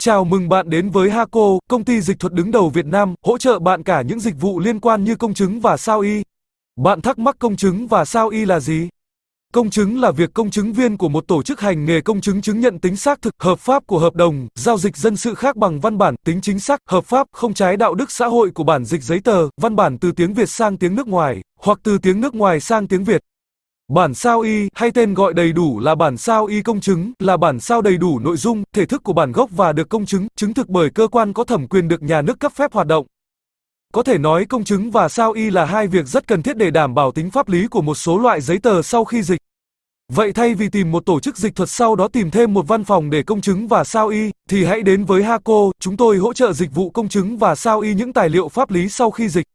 Chào mừng bạn đến với Haco, công ty dịch thuật đứng đầu Việt Nam, hỗ trợ bạn cả những dịch vụ liên quan như công chứng và sao y. Bạn thắc mắc công chứng và sao y là gì? Công chứng là việc công chứng viên của một tổ chức hành nghề công chứng chứng nhận tính xác thực, hợp pháp của hợp đồng, giao dịch dân sự khác bằng văn bản, tính chính xác, hợp pháp, không trái đạo đức xã hội của bản dịch giấy tờ, văn bản từ tiếng Việt sang tiếng nước ngoài, hoặc từ tiếng nước ngoài sang tiếng Việt. Bản sao y, hay tên gọi đầy đủ là bản sao y công chứng, là bản sao đầy đủ nội dung, thể thức của bản gốc và được công chứng, chứng thực bởi cơ quan có thẩm quyền được nhà nước cấp phép hoạt động. Có thể nói công chứng và sao y là hai việc rất cần thiết để đảm bảo tính pháp lý của một số loại giấy tờ sau khi dịch. Vậy thay vì tìm một tổ chức dịch thuật sau đó tìm thêm một văn phòng để công chứng và sao y, thì hãy đến với Haco, chúng tôi hỗ trợ dịch vụ công chứng và sao y những tài liệu pháp lý sau khi dịch.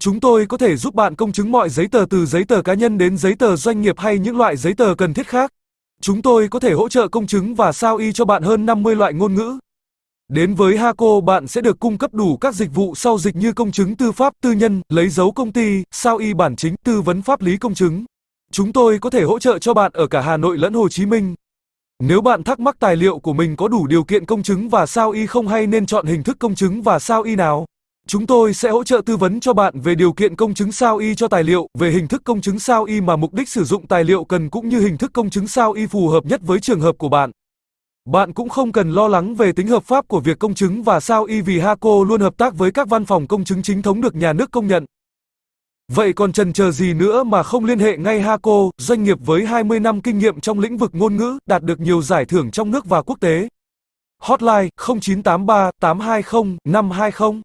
Chúng tôi có thể giúp bạn công chứng mọi giấy tờ từ giấy tờ cá nhân đến giấy tờ doanh nghiệp hay những loại giấy tờ cần thiết khác. Chúng tôi có thể hỗ trợ công chứng và sao y cho bạn hơn 50 loại ngôn ngữ. Đến với Haco bạn sẽ được cung cấp đủ các dịch vụ sau dịch như công chứng tư pháp, tư nhân, lấy dấu công ty, sao y bản chính, tư vấn pháp lý công chứng. Chúng tôi có thể hỗ trợ cho bạn ở cả Hà Nội lẫn Hồ Chí Minh. Nếu bạn thắc mắc tài liệu của mình có đủ điều kiện công chứng và sao y không hay nên chọn hình thức công chứng và sao y nào? Chúng tôi sẽ hỗ trợ tư vấn cho bạn về điều kiện công chứng sao y cho tài liệu, về hình thức công chứng sao y mà mục đích sử dụng tài liệu cần cũng như hình thức công chứng sao y phù hợp nhất với trường hợp của bạn. Bạn cũng không cần lo lắng về tính hợp pháp của việc công chứng và sao y vì Haco luôn hợp tác với các văn phòng công chứng chính thống được nhà nước công nhận. Vậy còn trần chờ gì nữa mà không liên hệ ngay Haco, doanh nghiệp với 20 năm kinh nghiệm trong lĩnh vực ngôn ngữ, đạt được nhiều giải thưởng trong nước và quốc tế. Hotline 0983 820 520